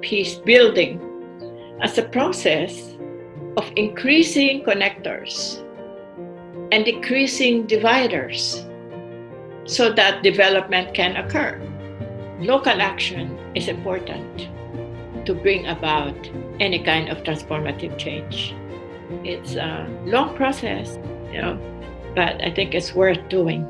peace building as a process of increasing connectors and decreasing dividers so that development can occur. Local action is important to bring about any kind of transformative change. It's a long process, you know, but I think it's worth doing.